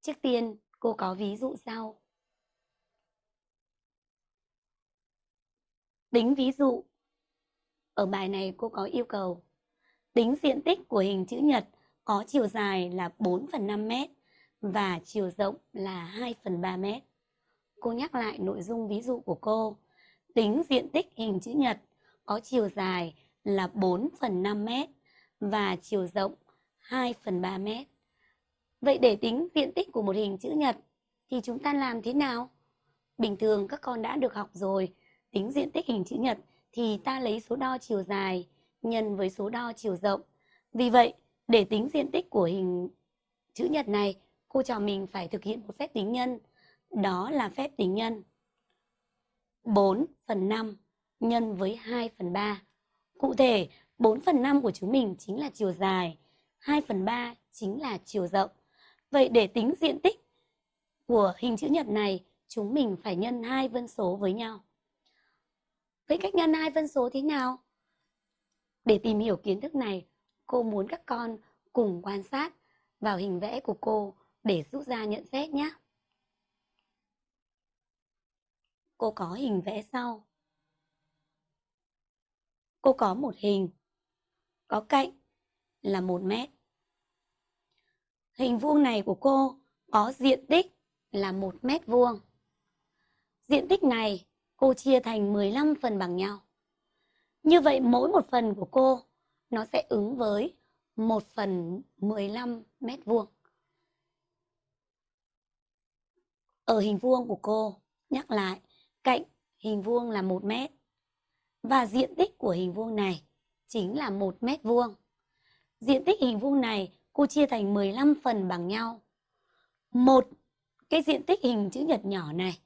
Trước tiên, cô có ví dụ sau. Tính ví dụ. Ở bài này cô có yêu cầu tính diện tích của hình chữ nhật có chiều dài là 4 phần 5 mét và chiều rộng là 2 phần 3 mét. Cô nhắc lại nội dung ví dụ của cô. Tính diện tích hình chữ nhật có chiều dài là 4 phần 5 mét và chiều rộng 2 phần 3 mét. Vậy để tính diện tích của một hình chữ nhật thì chúng ta làm thế nào? Bình thường các con đã được học rồi, tính diện tích hình chữ nhật thì ta lấy số đo chiều dài nhân với số đo chiều rộng. Vì vậy, để tính diện tích của hình chữ nhật này, cô trò mình phải thực hiện một phép tính nhân. Đó là phép tính nhân 4 phần 5 nhân với 2 phần 3. Cụ thể, 4 phần 5 của chúng mình chính là chiều dài, 2 phần 3 chính là chiều rộng. Vậy để tính diện tích của hình chữ nhật này, chúng mình phải nhân hai phân số với nhau. Vậy cách nhân hai phân số thế nào? Để tìm hiểu kiến thức này, cô muốn các con cùng quan sát vào hình vẽ của cô để rút ra nhận xét nhé. Cô có hình vẽ sau. Cô có một hình có cạnh là 1 mét. Hình vuông này của cô có diện tích là 1 mét vuông. Diện tích này cô chia thành 15 phần bằng nhau. Như vậy mỗi một phần của cô nó sẽ ứng với 1 phần 15 mét vuông. Ở hình vuông của cô, nhắc lại, cạnh hình vuông là 1 mét. Và diện tích của hình vuông này chính là 1 mét vuông. Diện tích hình vuông này cô chia thành 15 phần bằng nhau. Một, cái diện tích hình chữ nhật nhỏ này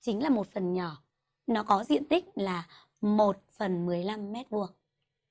chính là một phần nhỏ. Nó có diện tích là 1 phần 15 mét vuông.